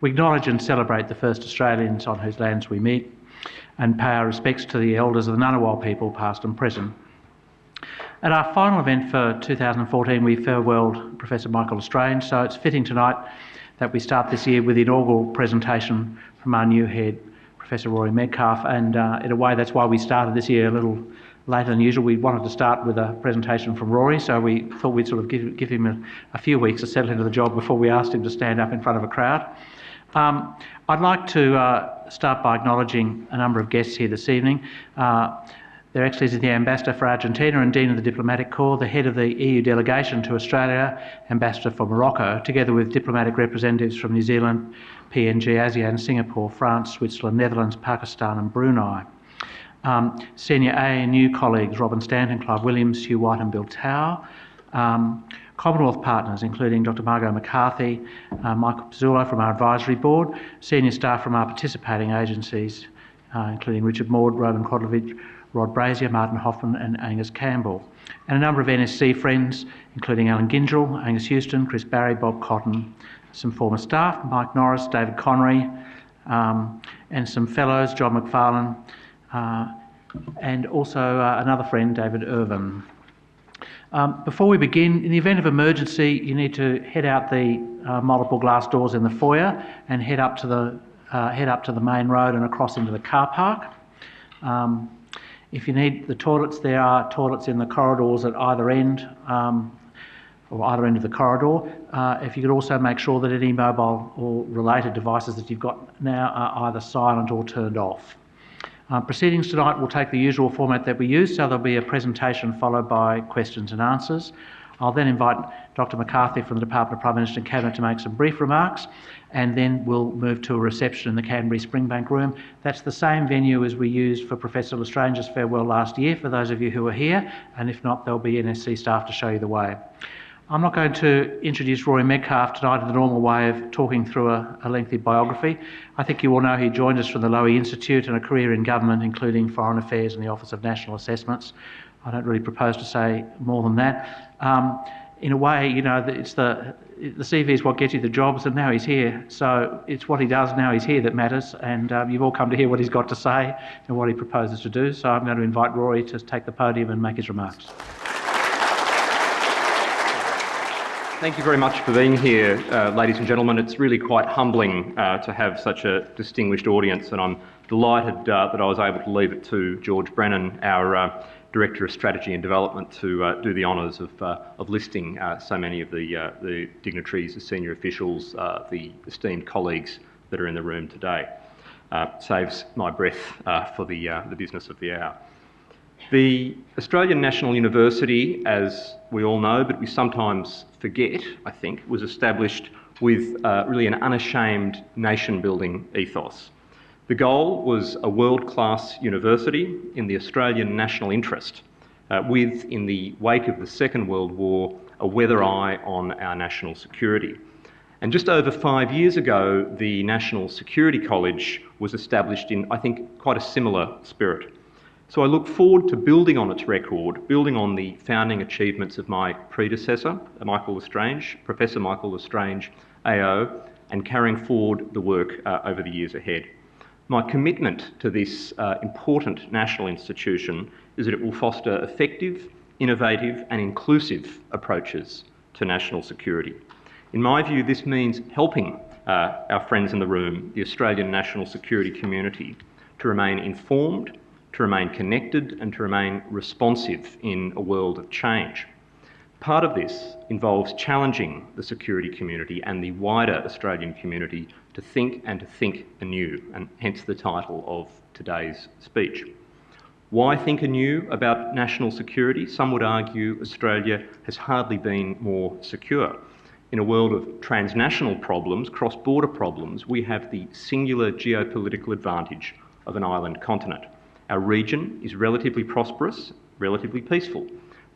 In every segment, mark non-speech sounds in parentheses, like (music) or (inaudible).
We acknowledge and celebrate the first Australians on whose lands we meet and pay our respects to the elders of the Ngunnawal people, past and present. At our final event for 2014, we farewelled Professor Michael L'Estrange, so it's fitting tonight that we start this year with the inaugural presentation from our new head, Professor Rory Medcalf, and uh, in a way that's why we started this year a little later than usual. We wanted to start with a presentation from Rory, so we thought we'd sort of give, give him a, a few weeks to settle into the job before we asked him to stand up in front of a crowd. Um, I'd like to uh, start by acknowledging a number of guests here this evening. Uh, their Excellency the Ambassador for Argentina and Dean of the Diplomatic Corps, the head of the EU delegation to Australia, Ambassador for Morocco, together with diplomatic representatives from New Zealand, PNG, ASEAN, Singapore, France, Switzerland, Netherlands, Pakistan and Brunei. Um, senior ANU colleagues Robin Stanton, Clive Williams, Hugh White and Bill Tow. Um, Commonwealth partners, including Dr Margot McCarthy, uh, Michael Pezzullo from our advisory board, senior staff from our participating agencies, uh, including Richard Maude, Roman Kodlovich, Rod Brazier, Martin Hoffman and Angus Campbell. And a number of NSC friends, including Allan Gyngell, Angus Houston, Chris Barrie, Bob Cotton, some former staff, Mike Norris, David Connery, um, and some fellows, John McFarlane, uh, and also uh, another friend, David Irvine. Um, before we begin, in the event of emergency, you need to head out the uh, multiple glass doors in the foyer and head up to the uh, head up to the main road and across into the car park. Um, if you need the toilets, there are toilets in the corridors at either end, um, or either end of the corridor. Uh, if you could also make sure that any mobile or related devices that you've got now are either silent or turned off. Uh, proceedings tonight will take the usual format that we use, so there'll be a presentation followed by questions and answers. I'll then invite Dr McCarthy from the Department of Prime Minister and Cabinet to make some brief remarks, and then we'll move to a reception in the Canterbury Springbank Room. That's the same venue as we used for Professor L'Estrange's farewell last year, for those of you who are here, and if not, there'll be NSC staff to show you the way. I'm not going to introduce Rory Medcalf tonight in the normal way of talking through a, a, lengthy biography. I think you all know he joined us from the Lowy Institute and a career in government, including Foreign Affairs and the Office of National Assessments. I don't really propose to say more than that. Um, in a way, you know, it's the the CV is what gets you the jobs, and now he's here. So it's what he does now he's here that matters, and um, you've all come to hear what he's got to say and what he proposes to do. So I'm going to invite Rory to take the podium and make his remarks. Thank you very much for being here, uh, ladies and gentlemen. It's really quite humbling uh, to have such a distinguished audience, and I'm delighted uh, that I was able to leave it to George Brennan, our uh, Director of Strategy and Development, to uh, do the honours of, uh, of listing so many of the, the dignitaries, the senior officials, the esteemed colleagues that are in the room today. saves my breath for the, the business of the hour. The Australian National University, as we all know, but we sometimes forget, I think, was established with uh, really an unashamed nation building ethos. The goal was a world class university in the Australian national interest, uh, with, in the wake of the Second World War, a weather eye on our national security. And just over five years ago, the National Security College was established in, I think, quite a similar spirit. So I look forward to building on its record, building on the founding achievements of my predecessor, Michael L'Estrange, Professor Michael L'Estrange, AO, and carrying forward the work uh, over the years ahead. My commitment to this uh, important national institution is that it will foster effective, innovative, and inclusive approaches to national security. In my view, this means helping uh, our friends in the room, the Australian national security community, to remain informed to remain connected and to remain responsive in a world of change. Part of this involves challenging the security community and the wider Australian community to think and to think anew, and hence the title of today's speech. Why think anew about national security? Some would argue Australia has hardly been more secure. In a world of transnational problems, cross border problems, we have the singular geopolitical advantage of an island continent. Our region is relatively prosperous, relatively peaceful.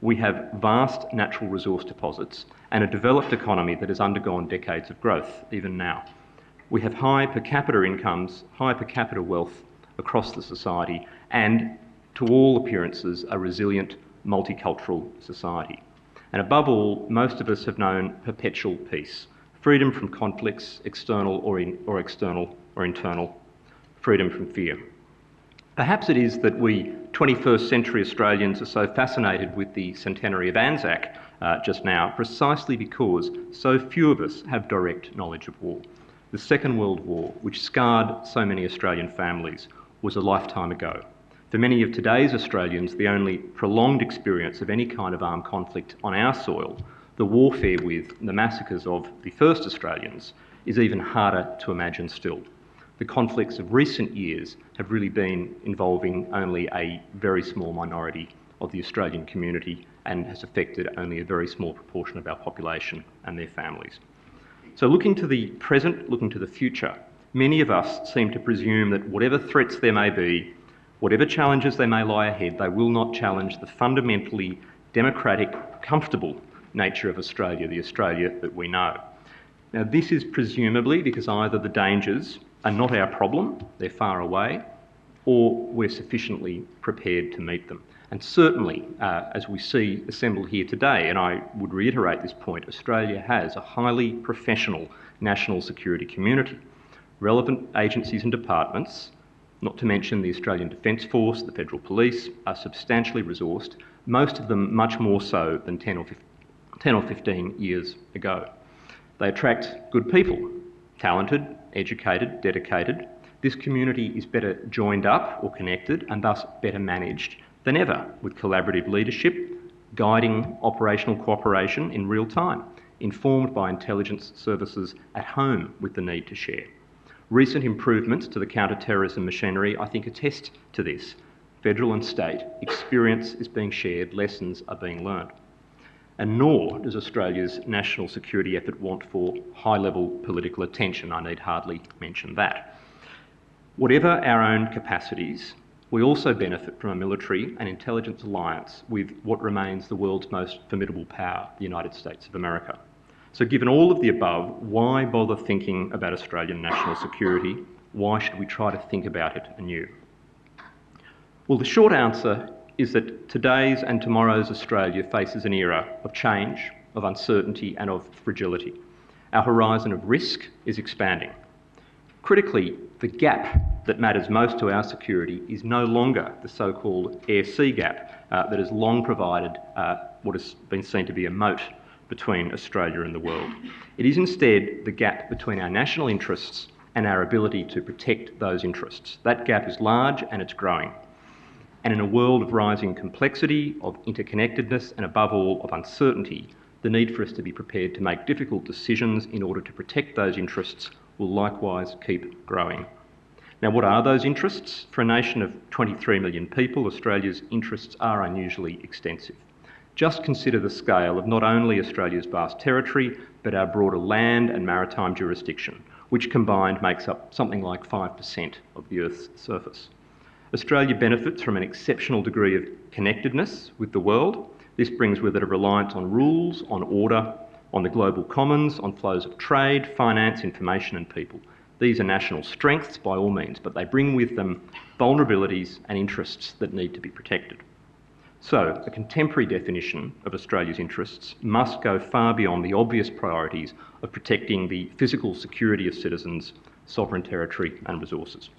We have vast natural resource deposits and a developed economy that has undergone decades of growth, even now. We have high per capita incomes, high per capita wealth across the society, and to all appearances, a resilient multicultural society. And above all, most of us have known perpetual peace freedom from conflicts, external or, in, or external or internal, freedom from fear. Perhaps it is that we 21st century Australians are so fascinated with the centenary of Anzac uh, just now precisely because so few of us have direct knowledge of war. The Second World War, which scarred so many Australian families, was a lifetime ago. For many of today's Australians, the only prolonged experience of any kind of armed conflict on our soil, the warfare with the massacres of the first Australians, is even harder to imagine still the conflicts of recent years have really been involving only a very small minority of the Australian community and has affected only a very small proportion of our population and their families. So, looking to the present, looking to the future, many of us seem to presume that whatever threats there may be, whatever challenges they may lie ahead, they will not challenge the fundamentally democratic, comfortable nature of Australia, the Australia that we know. Now, this is presumably because either the dangers are not our problem, they're far away, or we're sufficiently prepared to meet them. And certainly, uh, as we see assembled here today, and I would reiterate this point, Australia has a highly professional national security community. Relevant agencies and departments, not to mention the Australian Defence Force, the Federal Police, are substantially resourced, most of them much more so than 10 or 15, 10 or 15 years ago. They attract good people, talented, educated, dedicated, this community is better joined up or connected and thus better managed than ever with collaborative leadership, guiding operational cooperation in real time, informed by intelligence services at home with the need to share. Recent improvements to the counter-terrorism machinery, I think, attest to this. Federal and state experience is being shared, lessons are being learned and nor does Australia's national security effort want for high level political attention. I need hardly mention that. Whatever our own capacities, we also benefit from a military and intelligence alliance with what remains the world's most formidable power, the United States of America. So, given all of the above, why bother thinking about Australian national security? Why should we try to think about it anew? Well, the short answer is that today's and tomorrow's Australia faces an era of change, of uncertainty, and of fragility. Our horizon of risk is expanding. Critically, the gap that matters most to our security is no longer the so called air sea gap uh, that has long provided uh, what has been seen to be a moat between Australia and the world. It is instead the gap between our national interests and our ability to protect those interests. That gap is large and it's growing. And in a world of rising complexity, of interconnectedness, and above all, of uncertainty, the need for us to be prepared to make difficult decisions in order to protect those interests will likewise keep growing. Now, what are those interests? For a nation of 23 million people, Australia's interests are unusually extensive. Just consider the scale of not only Australia's vast territory, but our broader land and maritime jurisdiction, which combined makes up something like 5% of the Earth's surface. Australia benefits from an exceptional degree of connectedness with the world. This brings with it a reliance on rules, on order, on the global commons, on flows of trade, finance, information, and people. These are national strengths by all means, but they bring with them vulnerabilities and interests that need to be protected. So, a contemporary definition of Australia's interests must go far beyond the obvious priorities of protecting the physical security of citizens, sovereign territory, and resources.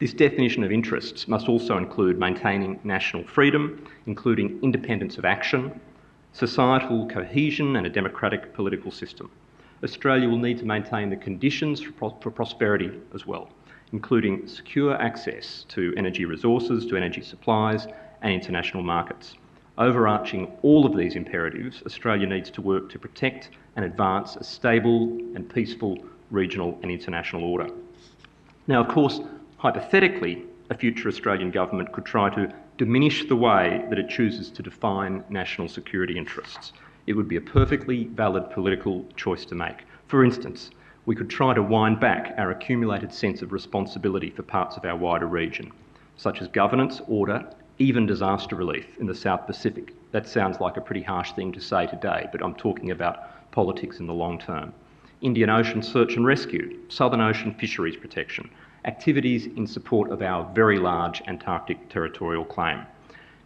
This definition of interests must also include maintaining national freedom, including independence of action, societal cohesion, and a democratic political system. Australia will need to maintain the conditions for, pro- for prosperity as well, including secure access to energy resources, to energy supplies, and international markets. Overarching all of these imperatives, Australia needs to work to protect and advance a stable and peaceful regional and international order. Now, of course, Hypothetically, a future Australian government could try to diminish the way that it chooses to define national security interests. It would be a perfectly valid political choice to make. For instance, we could try to wind back our accumulated sense of responsibility for parts of our wider region, such as governance, order, even disaster relief in the South Pacific. That sounds like a pretty harsh thing to say today, but I'm talking about politics in the long term. Indian Ocean search and rescue, Southern Ocean fisheries protection, activities in support of our very large Antarctic territorial claim.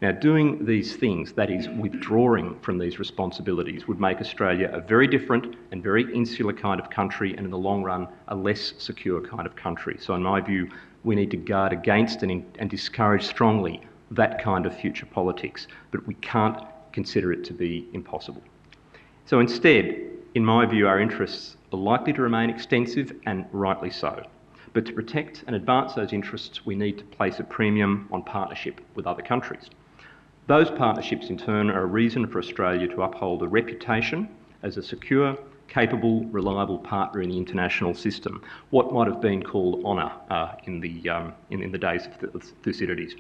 Now, doing these things, that is, withdrawing from these responsibilities, would make Australia a very different and very insular kind of country, and in the long run, a less secure kind of country. So, in my view, we need to guard against and, and discourage strongly that kind of future politics, but we can't consider it to be impossible. So, instead, in my view, our interests are likely to remain extensive and rightly so. But to protect and advance those interests, we need to place a premium on partnership with other countries. Those partnerships, in turn, are a reason for Australia to uphold a reputation as a secure, capable, reliable partner in the international system, what might have been called honour uh, in, the, um, in, in, the days of Thucydides.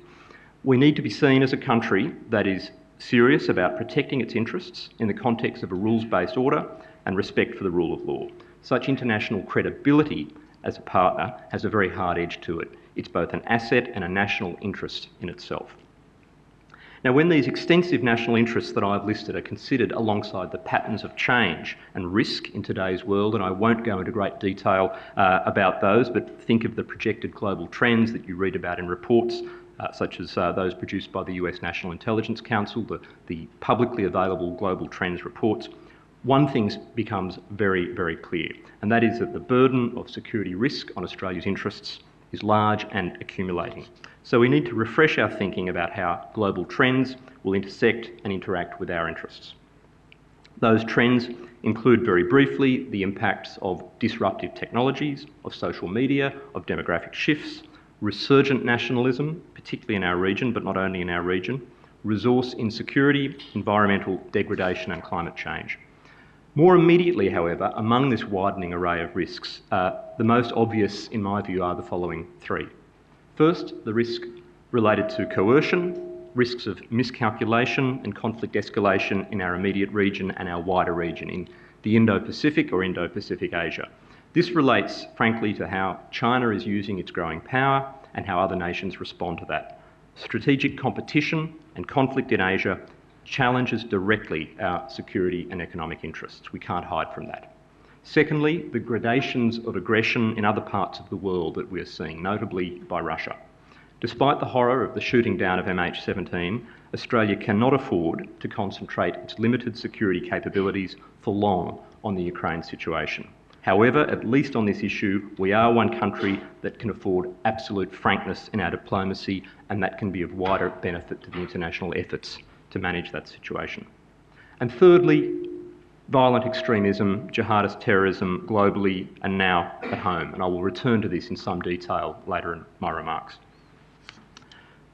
We need to be seen as a country that is serious about protecting its interests in the context of a rules based order and respect for the rule of law. Such international credibility as a partner has a very hard edge to it. It's both an asset and a national interest in itself. Now, when these extensive national interests that I've listed are considered alongside the patterns of change and risk in today's world, and I won't go into great detail uh, about those, but think of the projected global trends that you read about in reports uh, such as uh, those produced by the US National Intelligence Council, the, the publicly available global trends reports, one thing becomes very, very clear, and that is that the burden of security risk on Australia's interests is large and accumulating. So we need to refresh our thinking about how global trends will intersect and interact with our interests. Those trends include, very briefly, the impacts of disruptive technologies, of social media, of demographic shifts, resurgent nationalism, particularly in our region, but not only in our region, resource insecurity, environmental degradation, and climate change. More immediately, however, among this widening array of risks, uh, the most obvious, in my view, are the following three. First, the risk related to coercion, risks of miscalculation and conflict escalation in our immediate region and our wider region, in the Indo Pacific or Indo Pacific Asia. This relates, frankly, to how China is using its growing power and how other nations respond to that. Strategic competition and conflict in Asia challenges directly our security and economic interests. We can't hide from that. Secondly, the gradations of aggression in other parts of the world that we're seeing, notably by Russia. Despite the horror of the shooting down of MH17, Australia cannot afford to concentrate its limited security capabilities for long on the Ukraine situation. However, at least on this issue, we are one country that can afford absolute frankness in our diplomacy, and that can be of wider benefit to the international efforts to manage that situation. And thirdly, violent extremism, jihadist terrorism globally and now at home. And I will return to this in some detail later in my remarks.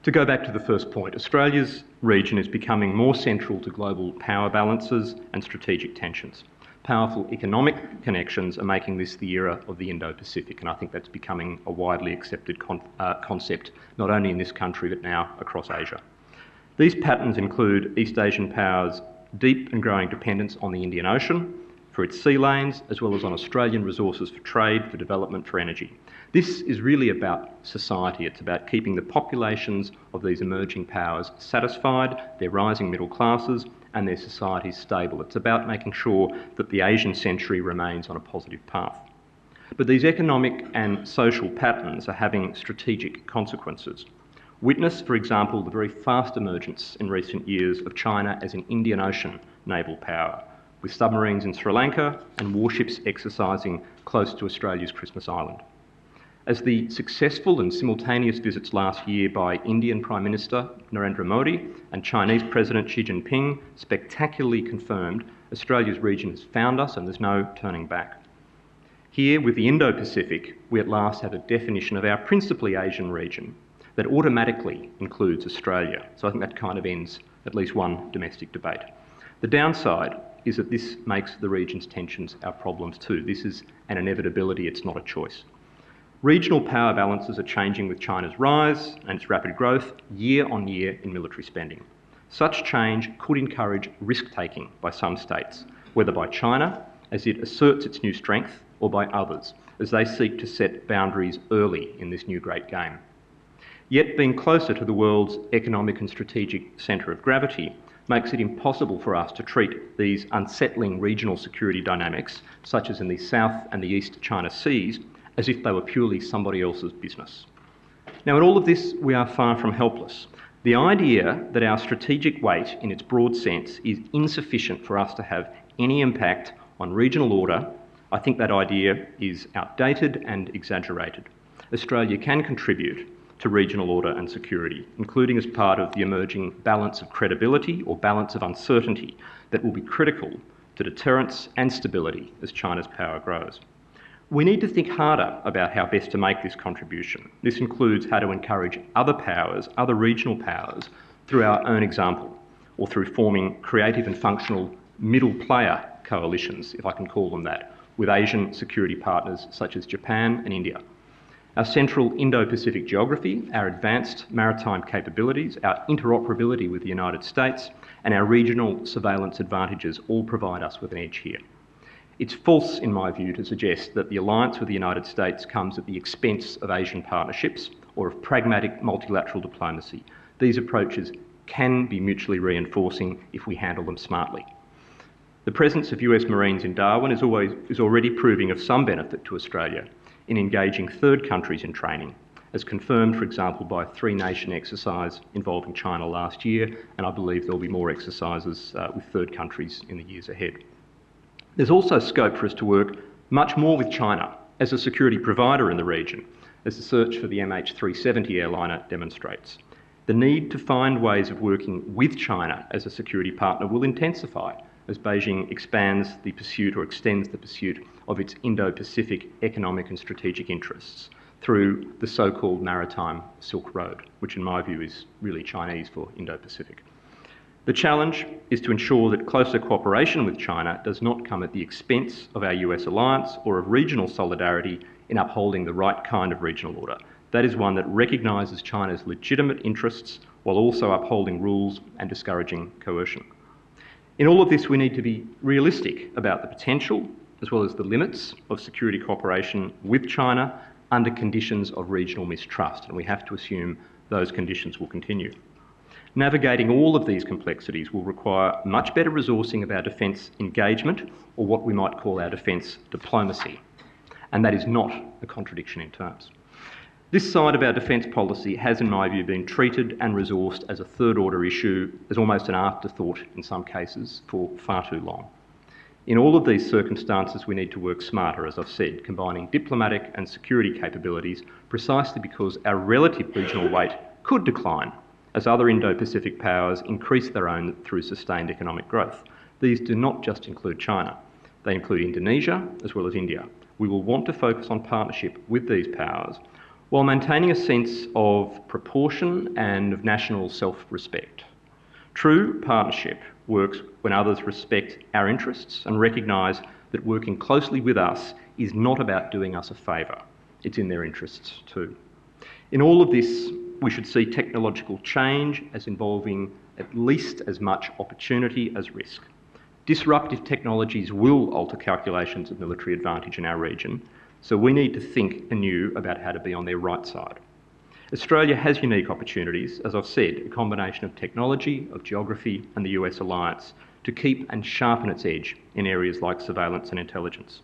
To go back to the first point, Australia's region is becoming more central to global power balances and strategic tensions. Powerful economic connections are making this the era of the Indo Pacific, and I think that's becoming a widely accepted con uh, concept, not only in this country but now across Asia. These patterns include East Asian powers' deep and growing dependence on the Indian Ocean for its sea lanes, as well as on Australian resources for trade, for development, for energy. This is really about society. It's about keeping the populations of these emerging powers satisfied, their rising middle classes, and their societies stable. It's about making sure that the Asian century remains on a positive path. But these economic and social patterns are having strategic consequences. Witness, for example, the very fast emergence in recent years of China as an Indian Ocean naval power, with submarines in Sri Lanka and warships exercising close to Australia's Christmas Island. As the successful and simultaneous visits last year by Indian Prime Minister Narendra Modi and Chinese President Xi Jinping spectacularly confirmed, Australia's region has found us and there's no turning back. Here, with the Indo Pacific, we at last have a definition of our principally Asian region, that automatically includes Australia. So I think that kind of ends at least one domestic debate. The downside is that this makes the region's tensions our problems too. This is an inevitability, it's not a choice. Regional power balances are changing with China's rise and its rapid growth year on year in military spending. Such change could encourage risk taking by some states, whether by China as it asserts its new strength or by others as they seek to set boundaries early in this new great game. Yet being closer to the world's economic and strategic centre of gravity makes it impossible for us to treat these unsettling regional security dynamics, such as in the South and the East China Seas, as if they were purely somebody else's business. Now, in all of this, we are far from helpless. The idea that our strategic weight, in its broad sense, is insufficient for us to have any impact on regional order, I think that idea is outdated and exaggerated. Australia can contribute to regional order and security, including as part of the emerging balance of credibility or balance of uncertainty that will be critical to deterrence and stability as China's power grows. We need to think harder about how best to make this contribution. This includes how to encourage other powers, other regional powers, through our own example, or through forming creative and functional middle player coalitions, if I can call them that, with Asian security partners such as Japan and India. Our central Indo Pacific geography, our advanced maritime capabilities, our interoperability with the United States, and our regional surveillance advantages all provide us with an edge here. It's false, in my view, to suggest that the alliance with the United States comes at the expense of Asian partnerships or of pragmatic multilateral diplomacy. These approaches can be mutually reinforcing if we handle them smartly. The presence of US Marines in Darwin is, always, is already proving of some benefit to Australia in engaging third countries in training, as confirmed, for example, by a three nation exercise involving China last year, and I believe there'll be more exercises uh, with third countries in the years ahead. There's also scope for us to work much more with China as a security provider in the region, as the search for the MH370 airliner demonstrates. The need to find ways of working with China as a security partner will intensify as Beijing expands the pursuit or extends the pursuit of its Indo Pacific economic and strategic interests through the so called Maritime Silk Road, which, in my view, is really Chinese for Indo Pacific. The challenge is to ensure that closer cooperation with China does not come at the expense of our US alliance or of regional solidarity in upholding the right kind of regional order. That is one that recognises China's legitimate interests while also upholding rules and discouraging coercion. In all of this, we need to be realistic about the potential as well as the limits of security cooperation with China under conditions of regional mistrust, and we have to assume those conditions will continue. Navigating all of these complexities will require much better resourcing of our defence engagement, or what we might call our defence diplomacy. And that is not a contradiction in terms. This side of our defence policy has, in my view, been treated and resourced as a third order issue, as almost an afterthought in some cases, for far too long. In all of these circumstances, we need to work smarter, as I've said, combining diplomatic and security capabilities precisely because our relative regional weight could decline as other Indo Pacific powers increase their own through sustained economic growth. These do not just include China, they include Indonesia as well as India. We will want to focus on partnership with these powers while maintaining a sense of proportion and of national self respect. True partnership works when others respect our interests and recognise that working closely with us is not about doing us a favour, it's in their interests too. In all of this, we should see technological change as involving at least as much opportunity as risk. Disruptive technologies will alter calculations of military advantage in our region, so we need to think anew about how to be on their right side. Australia has unique opportunities, as I've said, a combination of technology, of geography, and the US alliance to keep and sharpen its edge in areas like surveillance and intelligence.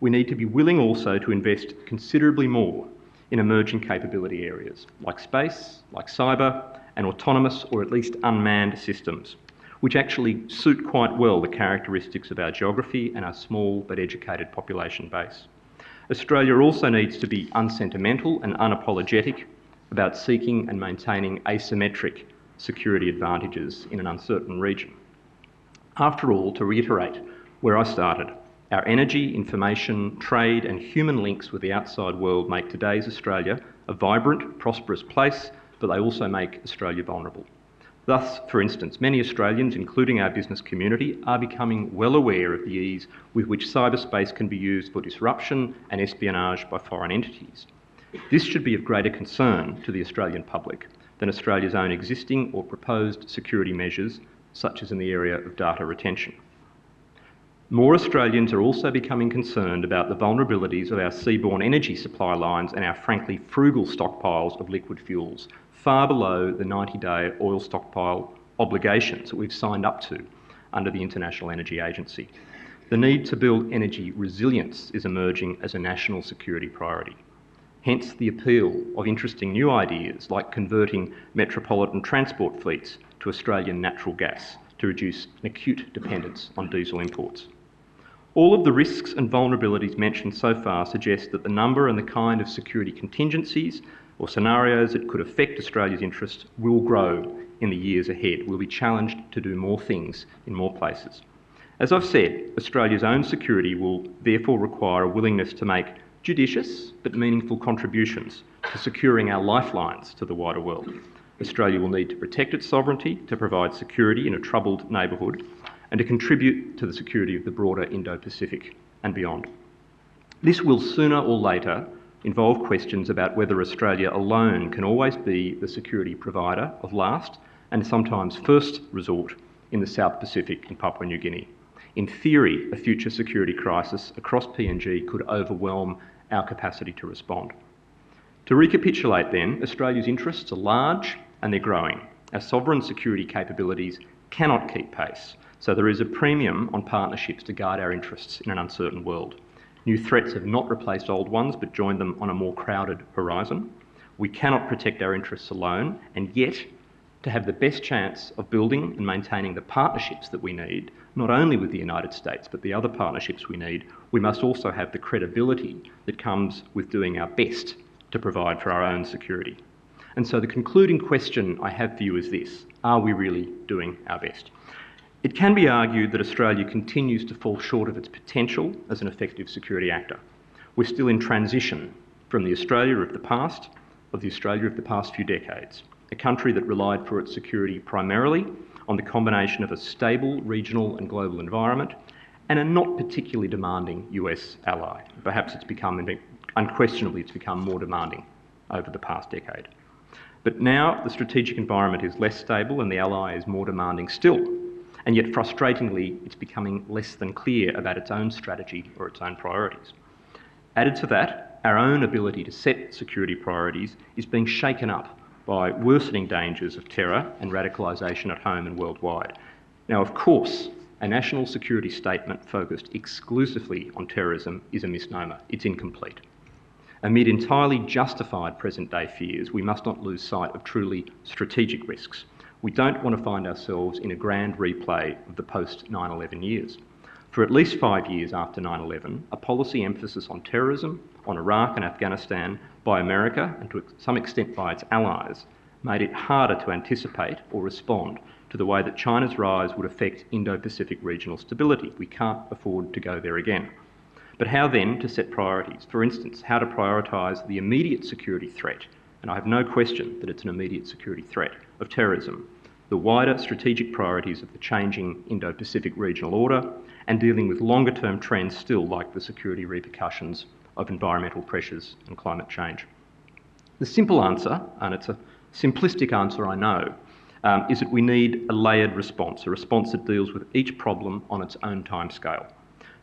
We need to be willing also to invest considerably more in emerging capability areas like space, like cyber, and autonomous or at least unmanned systems, which actually suit quite well the characteristics of our geography and our small but educated population base. Australia also needs to be unsentimental and unapologetic about seeking and maintaining asymmetric security advantages in an uncertain region. After all, to reiterate where I started, our energy, information, trade, and human links with the outside world make today's Australia a vibrant, prosperous place, but they also make Australia vulnerable. Thus, for instance, many Australians, including our business community, are becoming well aware of the ease with which cyberspace can be used for disruption and espionage by foreign entities. This should be of greater concern to the Australian public than Australia's own existing or proposed security measures, such as in the area of data retention. More Australians are also becoming concerned about the vulnerabilities of our seaborne energy supply lines and our frankly frugal stockpiles of liquid fuels, far below the 90 day oil stockpile obligations that we've signed up to under the International Energy Agency. The need to build energy resilience is emerging as a national security priority. hence the appeal of interesting new ideas like converting metropolitan transport fleets to Australian natural gas to reduce an acute dependence on diesel imports. All of the risks and vulnerabilities mentioned so far suggest that the number and the kind of security contingencies or scenarios that could affect Australia's interests will grow in the years ahead. We'll be challenged to do more things in more places. As I've said, Australia's own security will therefore require a willingness to make judicious but meaningful contributions to securing our lifelines to the wider world. Australia will need to protect its sovereignty, to provide security in a troubled neighbourhood, and to contribute to the security of the broader Indo Pacific and beyond. This will sooner or later involve questions about whether Australia alone can always be the security provider of last and sometimes first resort in the South Pacific and Papua New Guinea. In theory, a future security crisis across PNG could overwhelm our capacity to respond. To recapitulate then, Australia's interests are large and they're growing. Our sovereign security capabilities cannot keep pace so there is a premium on partnerships to guard our interests in an uncertain world. New threats have not replaced old ones, but joined them on a more crowded horizon. We cannot protect our interests alone, and yet, to have the best chance of building and maintaining the partnerships that we need, not only with the United States, but the other partnerships we need, we must also have the credibility that comes with doing our best to provide for our own security. And so the concluding question I have for you is this Are we really doing our best? It can be argued that Australia continues to fall short of its potential as an effective security actor. We're still in transition from the Australia of the past, of the Australia of the past few decades, a country that relied for its security primarily on the combination of a stable regional and global environment and a not particularly demanding US ally. Perhaps it's become, unquestionably, it's become more demanding over the past decade. But now the strategic environment is less stable and the ally is more demanding still and yet frustratingly, it's becoming less than clear about its own strategy or its own priorities. Added to that, our own ability to set security priorities is being shaken up by worsening dangers of terror and radicalisation at home and worldwide. Now, of course, a national security statement focused exclusively on terrorism is a misnomer. It's incomplete. Amid entirely justified present day fears, we must not lose sight of truly strategic risks we don't want to find ourselves in a grand replay of the post 9 11 years. For at least five years after 9 11, a policy emphasis on terrorism, on Iraq and Afghanistan by America and to some extent by its allies made it harder to anticipate or respond to the way that China's rise would affect Indo Pacific regional stability. We can't afford to go there again. But how then to set priorities? For instance, how to prioritise the immediate security threat, and I have no question that it's an immediate security threat, of terrorism, the wider strategic priorities of the changing Indo Pacific regional order, and dealing with longer term trends still, like the security repercussions of environmental pressures and climate change. The simple answer, and it's a simplistic answer, I know, um, is that we need a layered response, a response that deals with each problem on its own timescale.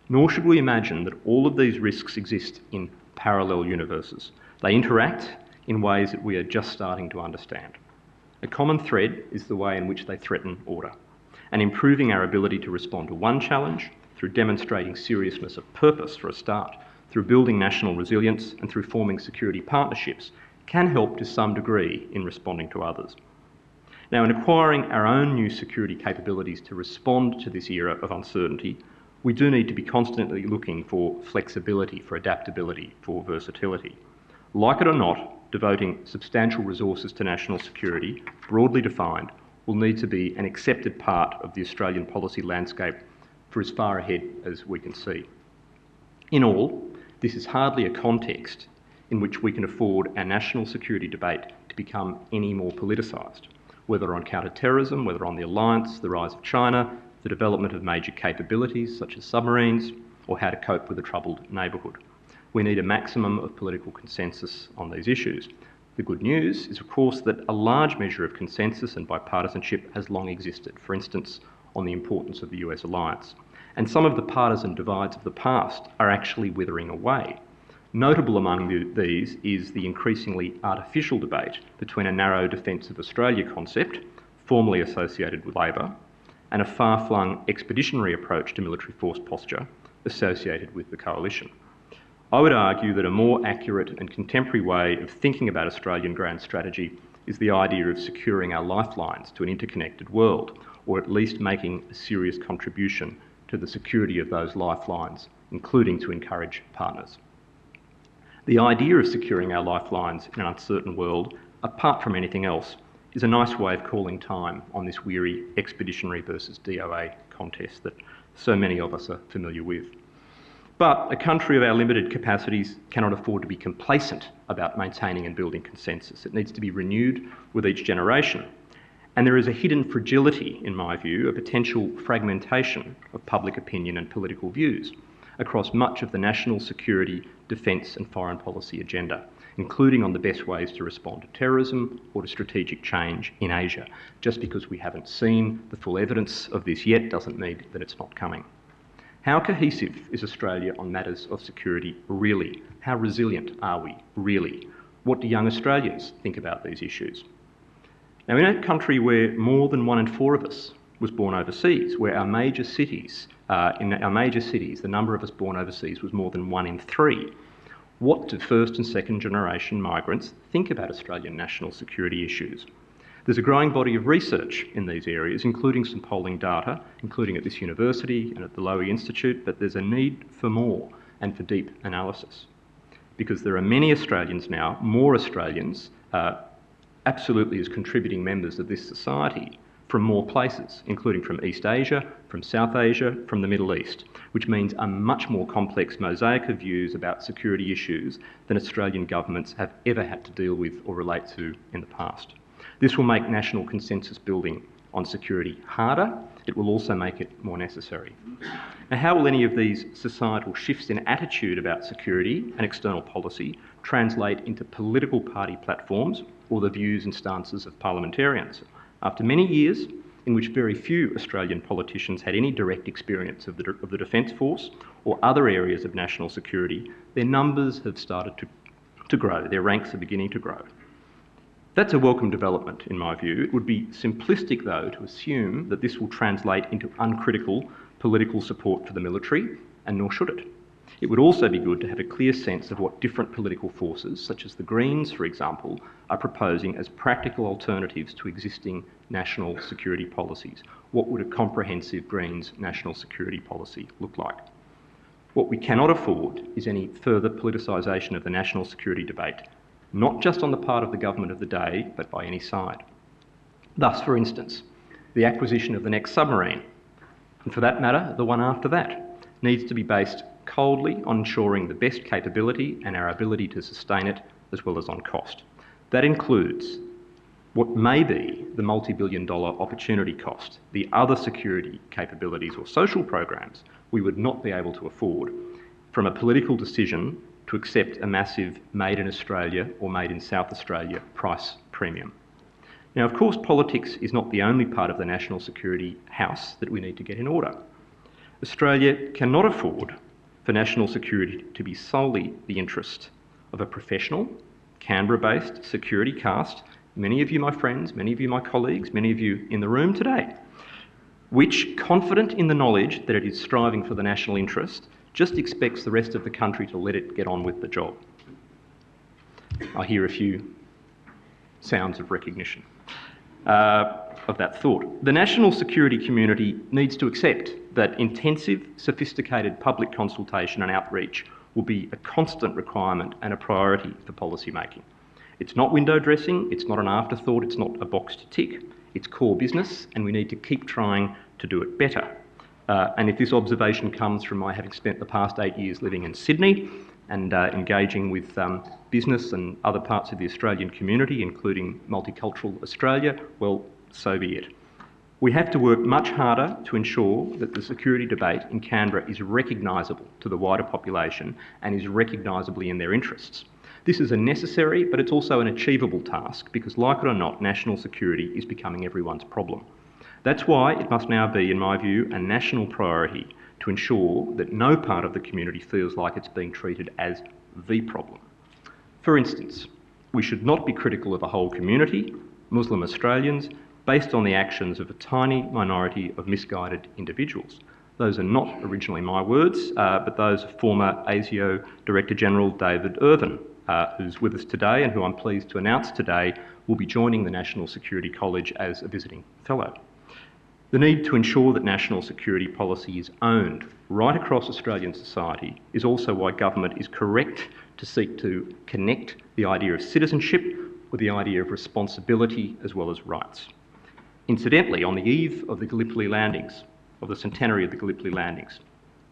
Nor should we imagine that all of these risks exist in parallel universes. They interact in ways that we are just starting to understand. A common thread is the way in which they threaten order, and improving our ability to respond to one challenge through demonstrating seriousness of purpose for a start, through building national resilience, and through forming security partnerships can help to some degree in responding to others. Now, in acquiring our own new security capabilities to respond to this era of uncertainty, we do need to be constantly looking for flexibility, for adaptability, for versatility. Like it or not, devoting substantial resources to national security, broadly defined, will need to be an accepted part of the Australian policy landscape for as far ahead as we can see. In all, this is hardly a context in which we can afford our national security debate to become any more politicised, whether on counter-terrorism, whether on the alliance, the rise of China, the development of major capabilities such as submarines, or how to cope with a troubled neighbourhood we need a maximum of political consensus on these issues. The good news is, of course, that a large measure of consensus and bipartisanship has long existed, for instance, on the importance of the US alliance. And some of the partisan divides of the past are actually withering away. Notable among the, these is the increasingly artificial debate between a narrow defence of Australia concept, formerly associated with Labor, and a far flung expeditionary approach to military force posture associated with the coalition. I would argue that a more accurate and contemporary way of thinking about Australian grand strategy is the idea of securing our lifelines to an interconnected world, or at least making a serious contribution to the security of those lifelines, including to encourage partners. The idea of securing our lifelines in an uncertain world, apart from anything else, is a nice way of calling time on this weary expeditionary versus DOA contest that so many of us are familiar with. But a country of our limited capacities cannot afford to be complacent about maintaining and building consensus. It needs to be renewed with each generation. And there is a hidden fragility, in my view, a potential fragmentation of public opinion and political views across much of the national security, defence, and foreign policy agenda, including on the best ways to respond to terrorism or to strategic change in Asia. Just because we haven't seen the full evidence of this yet doesn't mean that it's not coming. How cohesive is Australia on matters of security really? How resilient are we really? What do young Australians think about these issues? Now, in a country where more than one in four of us was born overseas, where our major cities, uh, in our major cities, the number of us born overseas was more than one in three. What do first and second generation migrants think about Australian national security issues? There's a growing body of research in these areas, including some polling data, including at this university and at the Lowy Institute, but there's a need for more and for deep analysis. Because there are many Australians now, more Australians, uh, absolutely as contributing members of this society from more places, including from East Asia, from South Asia, from the Middle East, which means a much more complex mosaic of views about security issues than Australian governments have ever had to deal with or relate to in the past. This will make national consensus building on security harder. It will also make it more necessary. Now, how will any of these societal shifts in attitude about security and external policy translate into political party platforms or the views and stances of parliamentarians? After many years in which very few Australian politicians had any direct experience of the, of the Defence Force or other areas of national security, their numbers have started to, to grow, their ranks are beginning to grow. That's a welcome development, in my view. It would be simplistic, though, to assume that this will translate into uncritical political support for the military, and nor should it. It would also be good to have a clear sense of what different political forces, such as the Greens, for example, are proposing as practical alternatives to existing national security policies. What would a comprehensive Greens national security policy look like? What we cannot afford is any further politicisation of the national security debate not just on the part of the government of the day, but by any side. Thus, for instance, the acquisition of the next submarine, and for that matter, the one after that, needs to be based coldly on ensuring the best capability and our ability to sustain it, as well as on cost. That includes what may be the multi billion dollar opportunity cost, the other security capabilities or social programs we would not be able to afford from a political decision to accept a massive made in Australia or made in South Australia price premium. Now, of course, politics is not the only part of the national security house that we need to get in order. Australia cannot afford for national security to be solely the interest of a professional, Canberra based security cast, many of you, my friends, many of you, my colleagues, many of you in the room today, which, confident in the knowledge that it is striving for the national interest, just expects the rest of the country to let it get on with the job. I hear a few sounds of recognition uh, of that thought. The national security community needs to accept that intensive, sophisticated public consultation and outreach will be a constant requirement and a priority for policy making. It's not window dressing, it's not an afterthought, it's not a box to tick. It's core business, and we need to keep trying to do it better. Uh, and if this observation comes from my having spent the past eight years living in Sydney and uh, engaging with um, business and other parts of the Australian community, including Multicultural Australia, well, so be it. We have to work much harder to ensure that the security debate in Canberra is recognisable to the wider population and is recognisably in their interests. This is a necessary, but it's also an achievable task because, like it or not, national security is becoming everyone's problem. That's why it must now be, in my view, a national priority to ensure that no part of the community feels like it's being treated as the problem. For instance, we should not be critical of a whole community, Muslim Australians, based on the actions of a tiny minority of misguided individuals. Those are not originally my words, uh, but those of former ASIO Director General David Irvine, uh, who's with us today and who I'm pleased to announce today will be joining the National Security College as a visiting fellow. The need to ensure that national security policy is owned right across Australian society is also why government is correct to seek to connect the idea of citizenship with the idea of responsibility as well as rights. Incidentally, on the eve of the Gallipoli landings, of the centenary of the Gallipoli landings,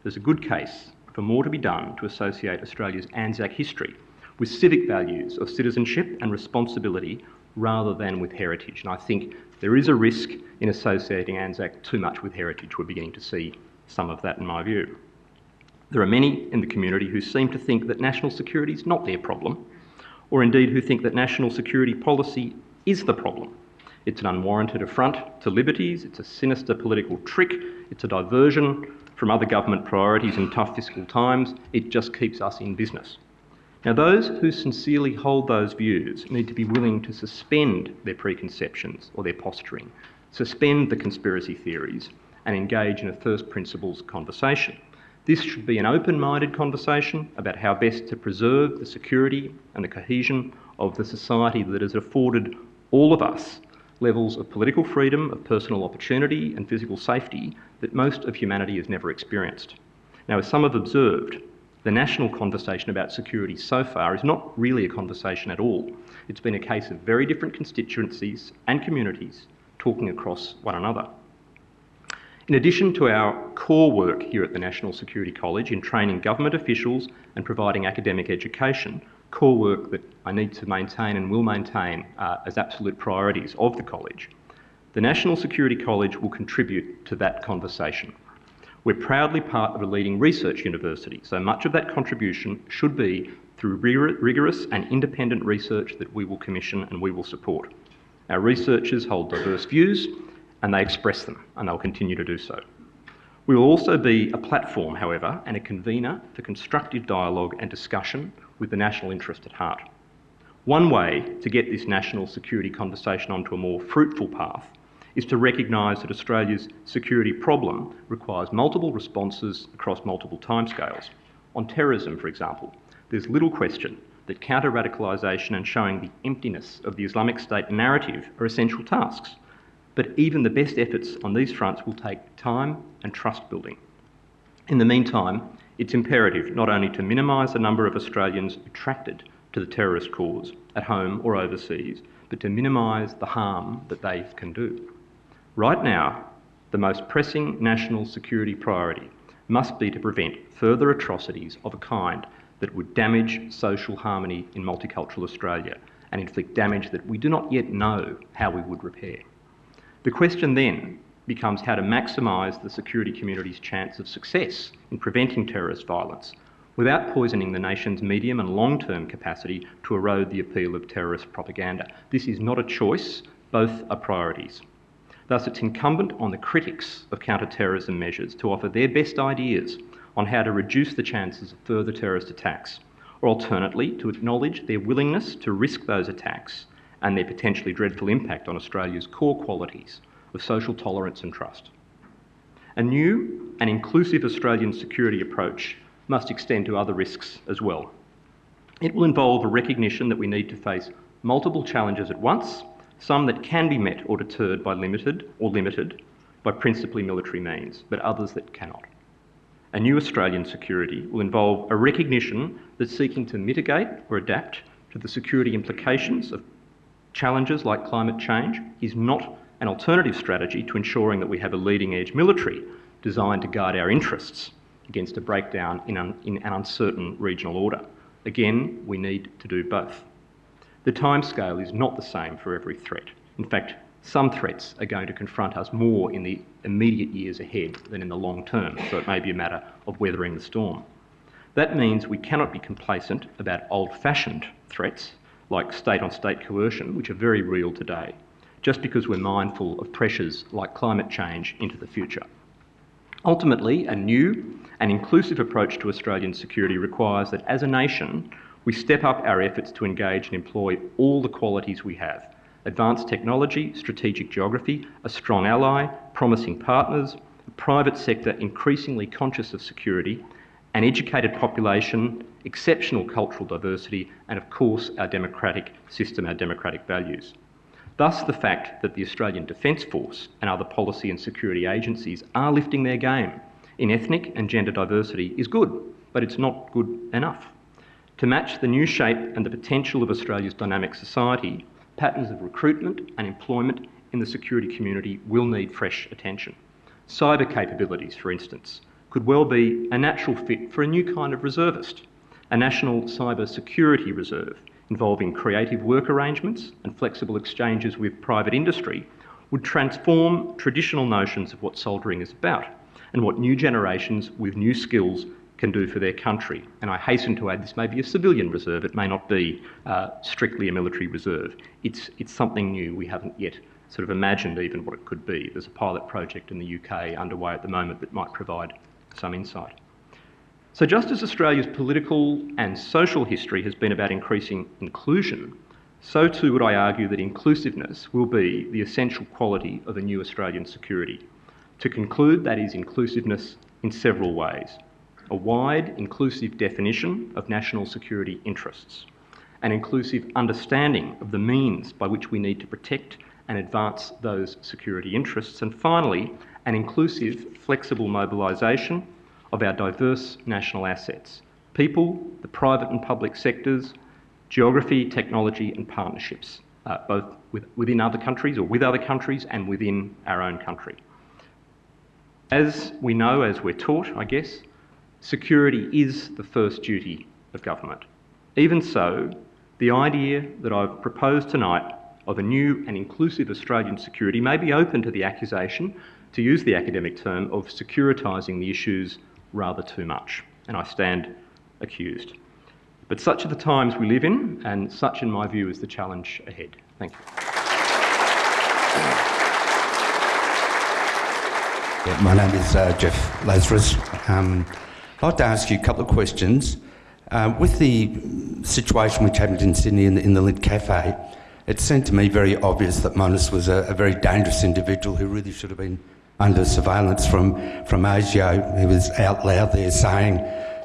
there's a good case for more to be done to associate Australia's Anzac history with civic values of citizenship and responsibility rather than with heritage. And I think there is a risk in associating Anzac too much with heritage. We're beginning to see some of that in my view. There are many in the community who seem to think that national security is not their problem, or indeed who think that national security policy is the problem. It's an unwarranted affront to liberties, it's a sinister political trick, it's a diversion from other government priorities in tough fiscal times, it just keeps us in business. Now, those who sincerely hold those views need to be willing to suspend their preconceptions or their posturing, suspend the conspiracy theories, and engage in a first principles conversation. This should be an open minded conversation about how best to preserve the security and the cohesion of the society that has afforded all of us levels of political freedom, of personal opportunity, and physical safety that most of humanity has never experienced. Now, as some have observed, the national conversation about security so far is not really a conversation at all. It's been a case of very different constituencies and communities talking across one another. In addition to our core work here at the National Security College in training government officials and providing academic education, core work that I need to maintain and will maintain uh, as absolute priorities of the college, the National Security College will contribute to that conversation. We're proudly part of a leading research university, so much of that contribution should be through rigorous and independent research that we will commission and we will support. Our researchers hold diverse views and they express them, and they'll continue to do so. We will also be a platform, however, and a convener for constructive dialogue and discussion with the national interest at heart. One way to get this national security conversation onto a more fruitful path is to recognise that Australia's security problem requires multiple responses across multiple timescales. On terrorism, for example, there's little question that counter radicalisation and showing the emptiness of the Islamic State narrative are essential tasks. But even the best efforts on these fronts will take time and trust building. In the meantime, it's imperative not only to minimise the number of Australians attracted to the terrorist cause at home or overseas, but to minimise the harm that they can do. Right now, the most pressing national security priority must be to prevent further atrocities of a kind that would damage social harmony in multicultural Australia and inflict damage that we do not yet know how we would repair. The question then becomes how to maximise the security community's chance of success in preventing terrorist violence without poisoning the nation's medium and long term capacity to erode the appeal of terrorist propaganda. This is not a choice, both are priorities. Thus, it's incumbent on the critics of counter-terrorism measures to offer their best ideas on how to reduce the chances of further terrorist attacks, or alternately, to acknowledge their willingness to risk those attacks and their potentially dreadful impact on Australia's core qualities of social tolerance and trust. A new and inclusive Australian security approach must extend to other risks as well. It will involve a recognition that we need to face multiple challenges at once some that can be met or deterred by limited or limited by principally military means, but others that cannot. A new Australian security will involve a recognition that seeking to mitigate or adapt to the security implications of challenges like climate change is not an alternative strategy to ensuring that we have a leading edge military designed to guard our interests against a breakdown in, in an uncertain regional order. Again, we need to do both. The timescale is not the same for every threat. In fact, some threats are going to confront us more in the immediate years ahead than in the long term, so it may be a matter of weathering the storm. That means we cannot be complacent about old fashioned threats like state on state coercion, which are very real today, just because we're mindful of pressures like climate change into the future. Ultimately, a new and inclusive approach to Australian security requires that as a nation, we step up our efforts to engage and employ all the qualities we have advanced technology, strategic geography, a strong ally, promising partners, the private sector increasingly conscious of security, an educated population, exceptional cultural diversity, and of course our democratic system, our democratic values. Thus, the fact that the Australian Defence Force and other policy and security agencies are lifting their game in ethnic and gender diversity is good, but it's not good enough. To match the new shape and the potential of Australia's dynamic society, patterns of recruitment and employment in the security community will need fresh attention. Cyber capabilities, for instance, could well be a natural fit for a new kind of reservist, a national cyber security reserve involving creative work arrangements and flexible exchanges with private industry would transform traditional notions of what soldiering is about and what new generations with new skills can do for their country. And I hasten to add this may be a civilian reserve, it may not be uh, strictly a military reserve. It's, it's something new, we haven't yet sort of imagined even what it could be. There's a pilot project in the UK underway at the moment that might provide some insight. So, just as Australia's political and social history has been about increasing inclusion, so too would I argue that inclusiveness will be the essential quality of a new Australian security. To conclude, that is inclusiveness in several ways a wide, inclusive definition of national security interests, an inclusive understanding of the means by which we need to protect and advance those security interests, and finally, an inclusive, flexible mobilisation of our diverse national assets people, the private and public sectors, geography, technology, and partnerships, uh, both with, within other countries or with other countries and within our own country. As we know, as we're taught, I guess, security is the first duty of government. Even so, the idea that I've proposed tonight of a new and inclusive Australian security may be open to the accusation, to use the academic term, of securitising the issues rather too much, and I stand accused. But such are the times we live in, and such, in my view, is the challenge ahead. Thank you. My name is uh, Jeff Lazarus. Um, I'd like to ask you a couple of questions. Uh, with the situation which happened in Sydney in the, in the Lindt Cafe, it seemed to me very obvious that Monis was a, a, very dangerous individual who really should have been under surveillance from, from ASIO. He was out loud there saying,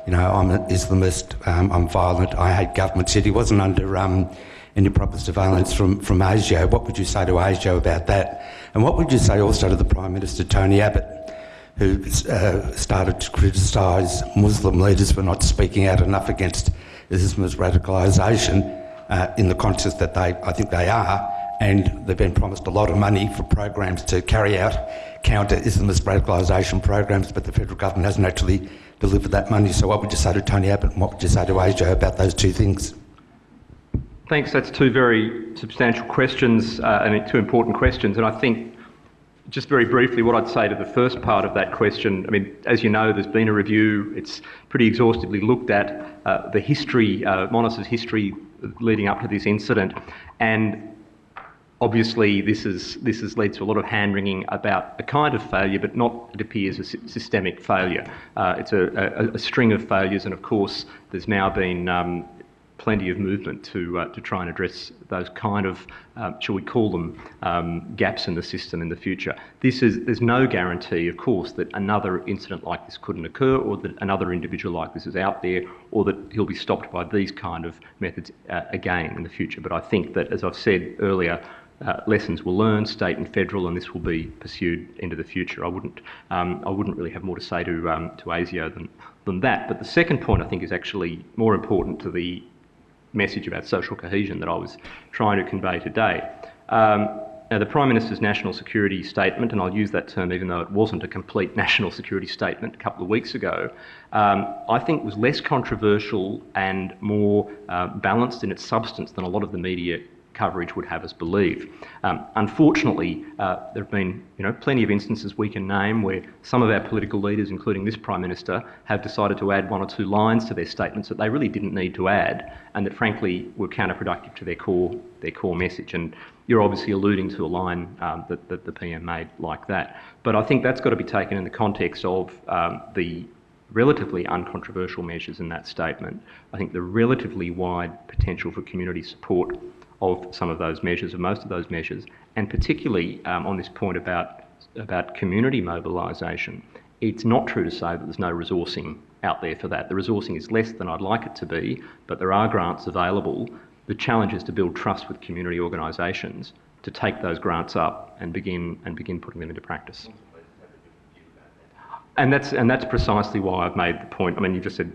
you know, I'm an Islamist, um, I'm violent, I hate government. He wasn't under um, any proper surveillance from, from ASIO. What would you say to ASIO about that? And what would you say also to the Prime Minister, Tony Abbott, who uh, started to criticise Muslim leaders for not speaking out enough against Islamist radicalisation uh, in the context that they, I think they are, and they've been promised a lot of money for programs to carry out counter Islamist radicalisation programs, but the federal government hasn't actually delivered that money. So, what would you say to Tony Abbott and what would you say to ASIO about those two things? Thanks. That's two very substantial questions uh, and two important questions. And I think, just very briefly, what I'd say to the first part of that question I mean, as you know, there's been a review, it's pretty exhaustively looked at uh, the history, uh, history leading up to this incident. And Obviously, this, is, this has led to a lot of hand wringing about a kind of failure, but not, it appears, a systemic failure. Uh, it's a, a, a, string of failures, and of course, there's now been um, plenty of movement to, uh, to try and address those kind of, uh, shall we call them, um, gaps in the system in the future. This is, there's no guarantee, of course, that another incident like this couldn't occur or that another individual like this is out there or that he'll be stopped by these kind of methods uh, again in the future. But I think that, as I've said earlier, uh, lessons were learned, state and federal, and this will be pursued into the future. I wouldn't, um, I wouldn't really have more to say to, um, to ASIO than, than that. But the second point I think is actually more important to the message about social cohesion that I was trying to convey today. Um, now, the Prime Minister's national security statement, and I'll use that term even though it wasn't a complete (laughs) national security statement a couple of weeks ago, um, I think was less controversial and more uh, balanced in its substance than a lot of the media coverage would have us believe. Um, unfortunately, uh, there have been you know, plenty of instances we can name where some of our political leaders, including this Prime Minister, have decided to add one or two lines to their statements that they really didn't need to add and that frankly were counterproductive to their core, their core message. And you're obviously alluding to a line um, that, that, the PM made like that. But I think that's got to be taken in the context of um, the relatively uncontroversial measures in that statement. I think the relatively wide potential for community support of some of those measures, of most of those measures, and particularly um, on this point about about community mobilisation, it's not true to say that there's no resourcing out there for that. The resourcing is less than I'd like it to be, but there are grants available. The challenge is to build trust with community organisations to take those grants up and begin and begin putting them into practice. And that's and that's precisely why I've made the point. I mean, you just said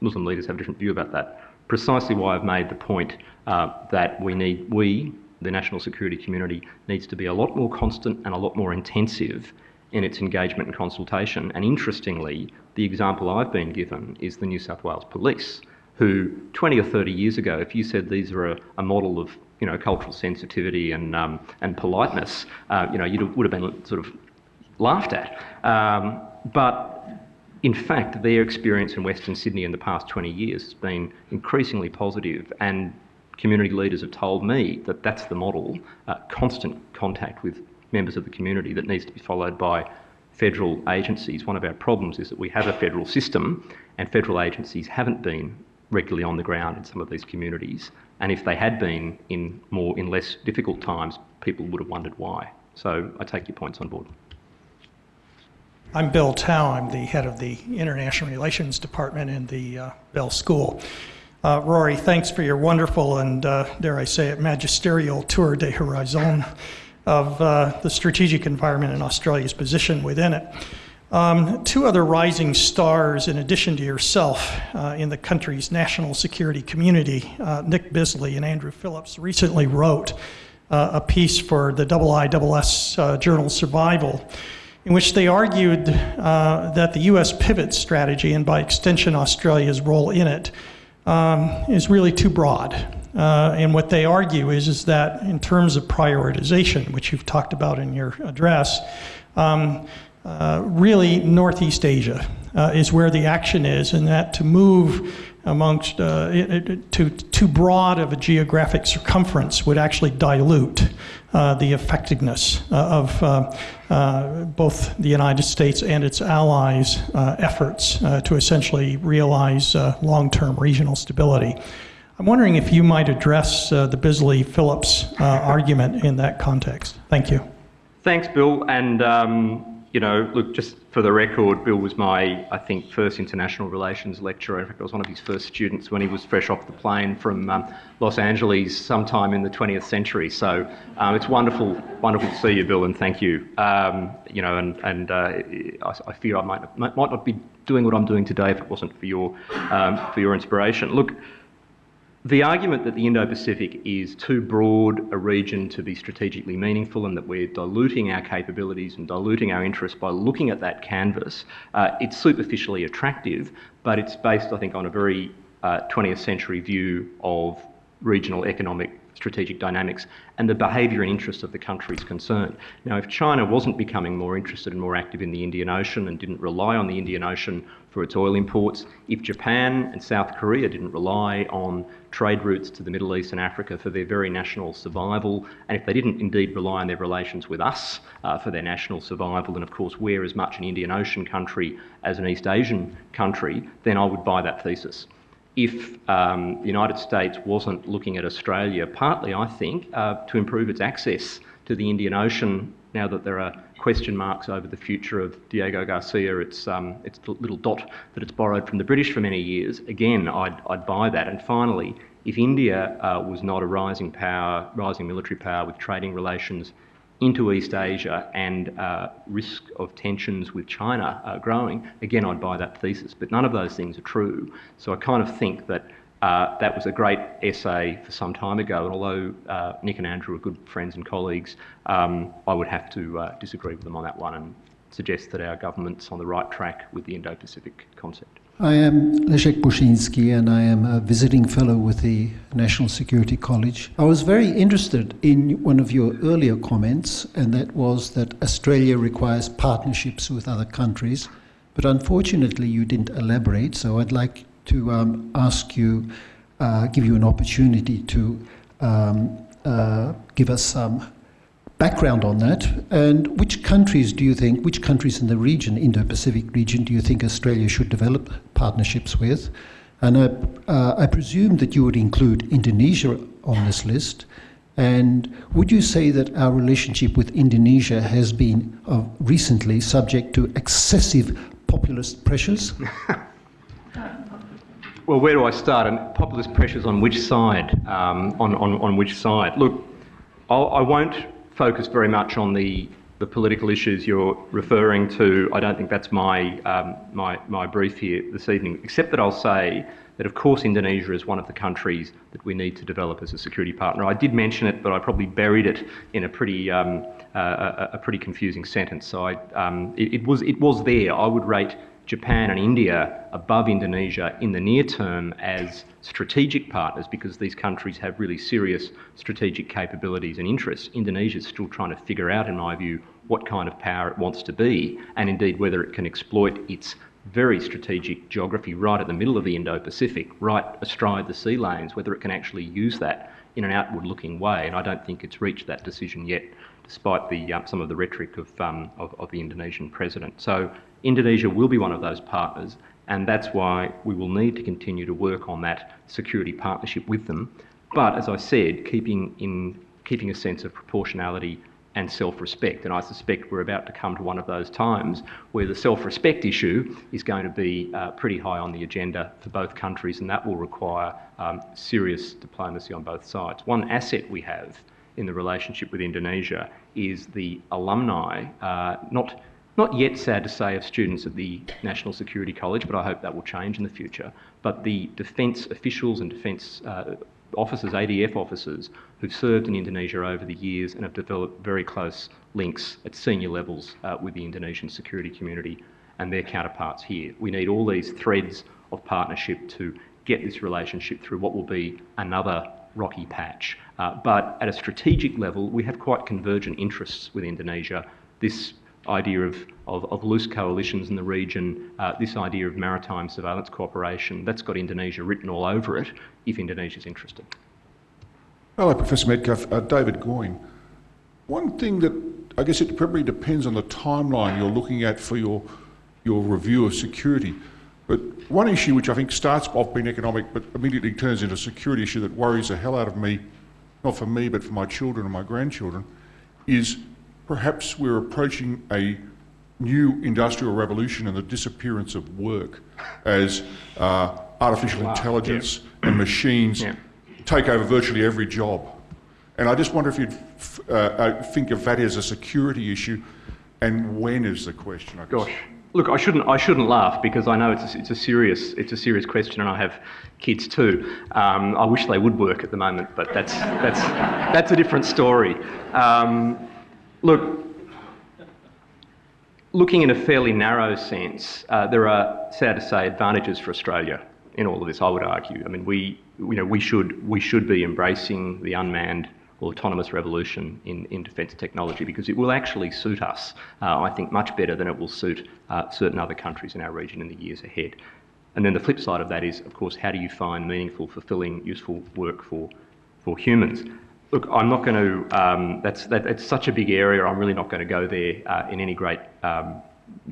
Muslim leaders have a different view about that. Precisely why I've made the point uh, that we need we the national security community needs to be a lot more constant and a lot more intensive in its engagement and consultation. And interestingly, the example I've been given is the New South Wales Police, who 20 or 30 years ago, if you said these are a, a model of you know cultural sensitivity and um, and politeness, uh, you know you would have been sort of laughed at. Um, but in fact, their experience in Western Sydney in the past 20 years has been increasingly positive, and community leaders have told me that that's the model uh, constant contact with members of the community that needs to be followed by federal agencies. One of our problems is that we have a federal system, and federal agencies haven't been regularly on the ground in some of these communities. And if they had been in more in less difficult times, people would have wondered why. So I take your points on board. I'm Bill Tow. I'm the head of the International Relations Department in the uh, Bell School. Uh, Rory, thanks for your wonderful and, uh, dare I say it, magisterial tour de horizon of uh, the strategic environment and Australia's position within it. Um, two other rising stars, in addition to yourself, uh, in the country's national security community, uh, Nick Bisley and Andrew Phillips, recently wrote a piece for the IISS journal Survival in which they argued uh, that the US pivot strategy, and by extension Australia's role in it, um, is really too broad. Uh, and what they argue is, is that in terms of prioritization, which you've talked about in your address, um, uh, really Northeast Asia uh, is where the action is, and that to move amongst uh, it, it, to too broad of a geographic circumference would actually dilute uh, the effectiveness uh, of uh, uh, both the United States and its allies' uh, efforts to essentially realize long-term regional stability. I'm wondering if you might address the Bisley-Phillips argument in that context. Thank you. Thanks, Bill. And um you know, look, just for the record, Bill was my, I think, first international relations lecturer. In fact, I was one of his first students when he was fresh off the plane from um, Los Angeles sometime in the 20th century. So um, it's wonderful, wonderful to see you, Bill, and thank you. Um, you know, and, and uh, I, I, fear I might, might not be doing what I'm doing today if it wasn't for your, um, for your inspiration. Look, the argument that the Indo Pacific is too broad a region to be strategically meaningful and that we're diluting our capabilities and diluting our interests by looking at that canvas, uh, it's superficially attractive, but it's based, I think, on a very uh, 20th century view of regional economic strategic dynamics and the behaviour and interests of the countries concerned. Now, if China wasn't becoming more interested and more active in the Indian Ocean and didn't rely on the Indian Ocean for its oil imports, if Japan and South Korea didn't rely on trade routes to the Middle East and Africa for their very national survival, and if they didn't indeed rely on their relations with us uh, for their national survival, and of course we're as much an Indian Ocean country as an East Asian country, then I would buy that thesis. If um, the United States wasn't looking at Australia, partly, I think, uh, to improve its access to the Indian Ocean now that there are question marks over the future of Diego Garcia, it's, um, it's the little dot that it's borrowed from the British for many years, again, I'd, I'd buy that. And finally, if India uh, was not a rising power, rising military power with trading relations into East Asia and uh, risk of tensions with China uh, growing, again, I'd buy that thesis. But none of those things are true. So I kind of think that uh, that was a great essay for some time ago, and although uh, Nick and Andrew are good friends and colleagues, um, I would have to uh, disagree with them on that one and suggest that our government's on the right track with the Indo Pacific concept. I am Leszek Buszynski and I am a visiting fellow with the National Security College. I was very interested in one of your earlier comments, and that was that Australia requires partnerships with other countries. But unfortunately, you didn't elaborate, so I'd like to um, ask you, uh, give you an opportunity to um, uh, give us some background on that. And which countries do you think, which countries in the region, Indo Pacific region, do you think Australia should develop partnerships with? And I, uh, I presume that you would include Indonesia on this list. And would you say that our relationship with Indonesia has been uh, recently subject to excessive populist pressures? (laughs) Well, where do I start? And populist pressures on which side? Um, on, on, on which side? Look, I'll, I won't focus very much on the, the political issues you're referring to. I don't think that's my, um, my, my brief here this evening, except that I'll say that, of course, Indonesia is one of the countries that we need to develop as a security partner. I did mention it, but I probably buried it in a pretty, um, uh, a, a, pretty confusing sentence. So I, um, it, it, was, it was there. I would rate Japan and India above Indonesia in the near term as strategic partners because these countries have really serious strategic capabilities and interests. Indonesia is still trying to figure out, in my view, what kind of power it wants to be and indeed whether it can exploit its very strategic geography right at the middle of the Indo Pacific, right astride the sea lanes, whether it can actually use that in an outward looking way. And I don't think it's reached that decision yet, despite the, uh, some of the rhetoric of, um, of, of the Indonesian president. So Indonesia will be one of those partners, and that's why we will need to continue to work on that security partnership with them. But as I said, keeping, in, keeping a sense of proportionality and self-respect. And I suspect we're about to come to one of those times where the self-respect issue is going to be uh, pretty high on the agenda for both countries, and that will require um, serious diplomacy on both sides. One asset we have in the relationship with Indonesia is the alumni, uh, not not yet sad to say of students at the National Security College, but I hope that will change in the future. But the defence officials and defence uh, officers, ADF officers, who've served in Indonesia over the years and have developed very close links at senior levels uh, with the Indonesian security community and their counterparts here. We need all these threads of partnership to get this relationship through what will be another rocky patch. Uh, but at a strategic level, we have quite convergent interests with Indonesia. This idea of, of, of, loose coalitions in the region, uh, this idea of maritime surveillance cooperation, that's got Indonesia written all over it if Indonesia's interested. Hello, Professor Medcalf. Uh, David Goyne. One thing that I guess it probably depends on the timeline you're looking at for your, your review of security. But one issue which I think starts off being economic but immediately turns into a security issue that worries the hell out of me, not for me but for my children and my grandchildren, is perhaps we're approaching a new industrial revolution and the disappearance of work as uh, artificial wow. intelligence yeah. and machines yeah. take over virtually every job. And I just wonder if you'd uh, uh, think of that as a security issue, and when is the question? I guess. Gosh, look, I shouldn't, I shouldn't laugh because I know it's a, it's a serious, it's a serious question, and I have kids too. Um, I wish they would work at the moment, but that's that's that's a different story. Um, Look, looking in a fairly narrow sense, uh, there are, sad to say, advantages for Australia in all of this. I would argue. I mean, we, you know, we should we should be embracing the unmanned autonomous revolution in, in defence technology because it will actually suit us, uh, I think, much better than it will suit uh, certain other countries in our region in the years ahead. And then the flip side of that is, of course, how do you find meaningful, fulfilling, useful work for, for humans? Look, I'm not going to. Um, that's that, it's such a big area. I'm really not going to go there uh, in any great um,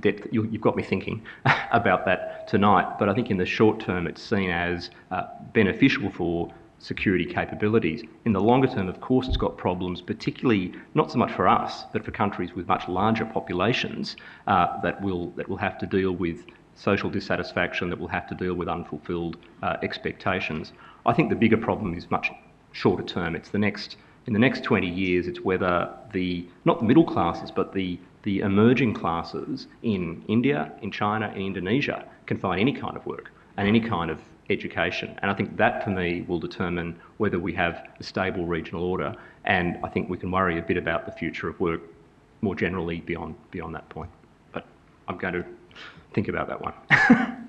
depth. You, have got me thinking (laughs) about that tonight. But I think in the short term, it's seen as uh, beneficial for security capabilities. In the longer term, of course, it's got problems, particularly not so much for us, but for countries with much larger populations uh, that will that will have to deal with social dissatisfaction, that will have to deal with unfulfilled expectations. I think the bigger problem is much shorter term. It's the next in the next 20 years. It's whether the not the middle classes, but the the emerging classes in India, in China, in Indonesia can find any kind of work and any kind of education. And I think that, for me, will determine whether we have a stable regional order. And I think we can worry a bit about the future of work more generally beyond beyond that point. But I'm going to think about that one. (laughs)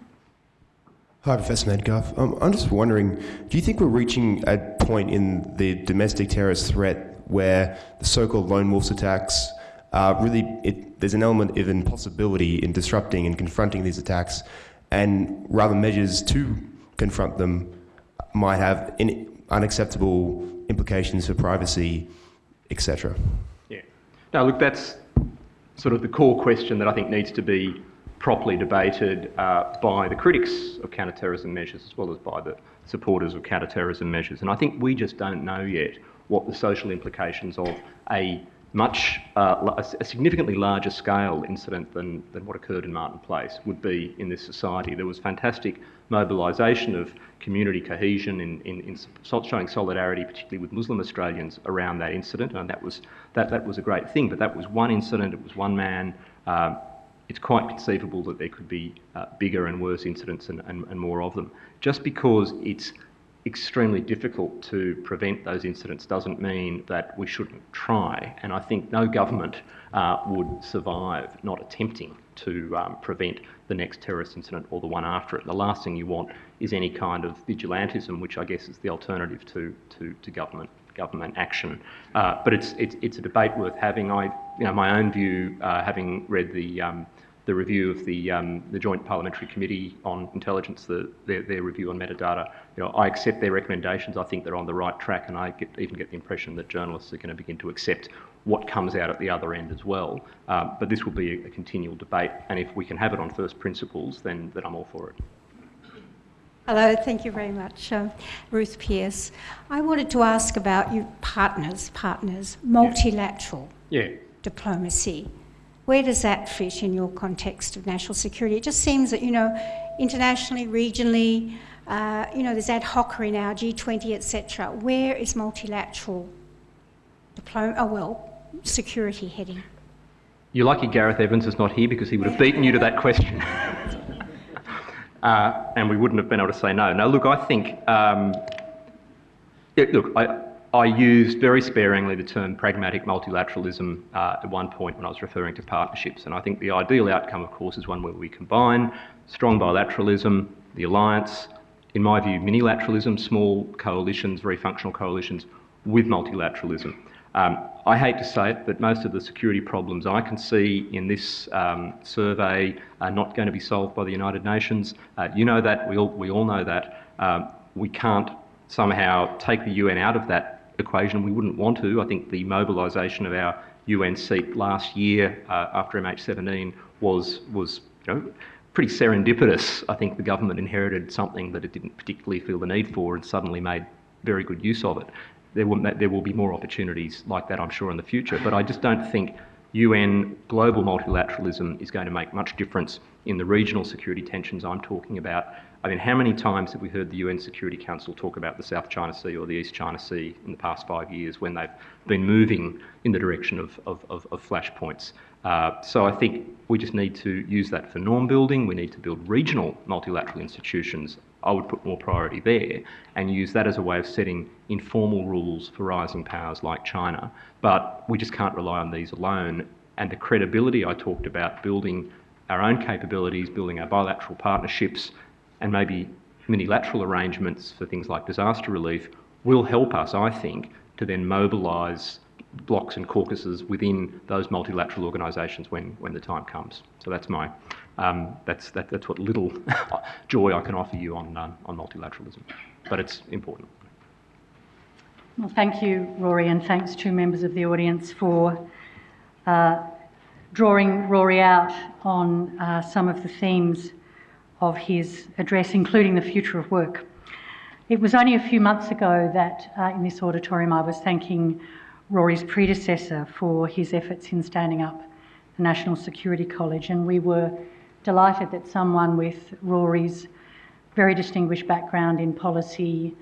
Hi, Professor Medcalf. Um, I'm just wondering, do you think we're reaching a point in the domestic terrorist threat where the so-called lone wolf attacks really, it, there's an element of impossibility in disrupting and confronting these attacks, and rather measures to confront them might have in, unacceptable implications for privacy, etc. Yeah. Now, look, that's sort of the core question that I think needs to be properly debated uh, by the critics of counterterrorism measures as well as by the supporters of counterterrorism measures. And I think we just don't know yet what the social implications of a much, uh, a significantly larger scale incident than, than what occurred in Martin Place would be in this society. There was fantastic mobilisation of community cohesion in, in, in, showing solidarity, particularly with Muslim Australians, around that incident, and that was, that, that was a great thing. But that was one incident, it was one man. Um, it's quite conceivable that there could be uh, bigger and worse incidents and, and, and more of them. Just because it's extremely difficult to prevent those incidents doesn't mean that we shouldn't try. And I think no government uh, would survive not attempting to um, prevent the next terrorist incident or the one after it. The last thing you want is any kind of vigilantism, which I guess is the alternative to, to, to government government action. Uh, but it's, it's, it's a debate worth having. I, you know, my own view, uh, having read the um, the review of the, um, the Joint Parliamentary Committee on Intelligence, the, their, their, review on metadata. You know, I accept their recommendations. I think they're on the right track, and I get, even get the impression that journalists are going to begin to accept what comes out at the other end as well. Um, but this will be a, a, continual debate, and if we can have it on first principles, then, then I'm all for it. Hello, thank you very much, uh, Ruth Pearce. I wanted to ask about you partners, partners, multilateral yeah. diplomacy. Where does that fit in your context of national security? It just seems that, you know, internationally, regionally, uh, you know, there's ad hoc in our G20, etc. Where is multilateral diploma, oh well, security heading? You're lucky Gareth Evans is not here because he would have beaten you to that question. (laughs) uh, and we wouldn't have been able to say no. Now, look, I think, um, look, I, I used very sparingly the term pragmatic multilateralism uh, at one point when I was referring to partnerships. And I think the ideal outcome, of course, is one where we combine strong bilateralism, the alliance, in my view, minilateralism, small coalitions, very functional coalitions, with multilateralism. Um, I hate to say it, but most of the security problems I can see in this um, survey are not going to be solved by the United Nations. Uh, you know that, we all, we all know that. Um, we can't somehow take the UN out of that equation. We wouldn't want to. I think the mobilisation of our UN seat last year uh, after MH17 was was you know, pretty serendipitous. I think the government inherited something that it didn't particularly feel the need for and suddenly made very good use of it. There will, there will be more opportunities like that, I'm sure, in the future. But I just don't think UN global multilateralism is going to make much difference in the regional security tensions I'm talking about. I mean, how many times have we heard the UN Security Council talk about the South China Sea or the East China Sea in the past five years when they've been moving in the direction of, of, of, of flashpoints? Uh, so I think we just need to use that for norm building. We need to build regional multilateral institutions. I would put more priority there and use that as a way of setting informal rules for rising powers like China. But we just can't rely on these alone. And the credibility I talked about, building our own capabilities, building our bilateral partnerships, and maybe unilateral arrangements for things like disaster relief will help us, I think, to then mobilise blocks and caucuses within those multilateral organisations when, when the time comes. So that's my um, that's that, that's what little (laughs) joy I can offer you on um, on multilateralism, but it's important. Well, thank you, Rory, and thanks to members of the audience for uh, drawing Rory out on uh, some of the themes of his address, including the future of work. It was only a few months ago that uh, in this auditorium I was thanking Rory's predecessor for his efforts in standing up the National Security College, and we were delighted that someone with Rory's very distinguished background in policy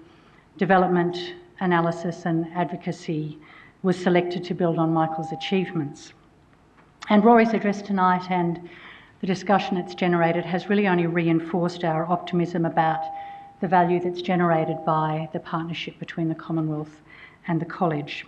development, analysis, and advocacy was selected to build on Michael's achievements. And Rory's address tonight and the discussion it's generated has really only reinforced our optimism about the value that's generated by the partnership between the Commonwealth and the College.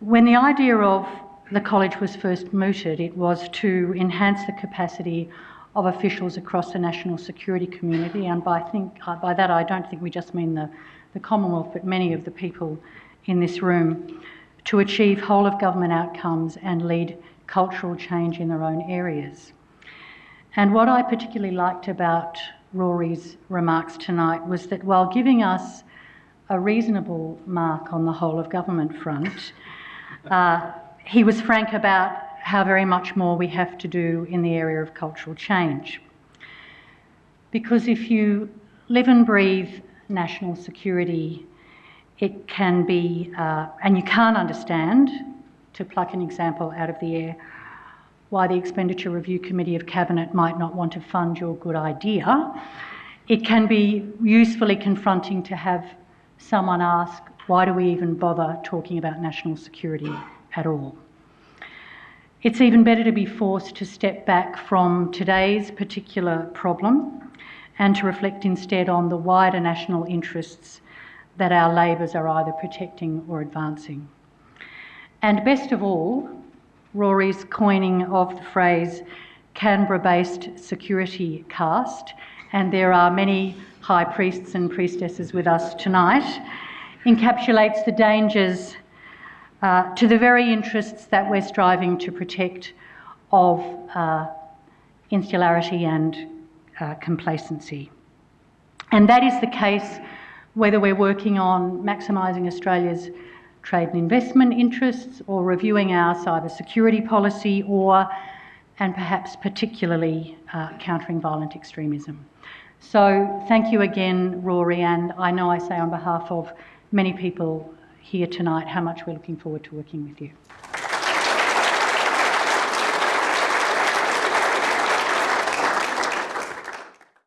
When the idea of the College was first mooted, it was to enhance the capacity of officials across the national security community, and by, think, uh, by that I don't think we just mean the, the Commonwealth, but many of the people in this room, to achieve whole of government outcomes and lead cultural change in their own areas. And what I particularly liked about Rory's remarks tonight was that while giving us a reasonable mark on the whole of government front, (laughs) uh, he was frank about how very much more we have to do in the area of cultural change. Because if you live and breathe national security it can be, uh, and you can't understand, to pluck an example out of the air, why the Expenditure Review Committee of Cabinet might not want to fund your good idea, it can be usefully confronting to have someone ask, why do we even bother talking about national security at all? It's even better to be forced to step back from today's particular problem and to reflect instead on the wider national interests that our labours are either protecting or advancing. And best of all, Rory's coining of the phrase Canberra based security caste, and there are many high priests and priestesses with us tonight, encapsulates the dangers uh, to the very interests that we're striving to protect of uh, insularity and uh, complacency. And that is the case whether we're working on maximising Australia's trade and investment interests or reviewing our cyber security policy or, and perhaps particularly, uh, countering violent extremism. So thank you again, Rory, and I know I say on behalf of many people here tonight how much we're looking forward to working with you.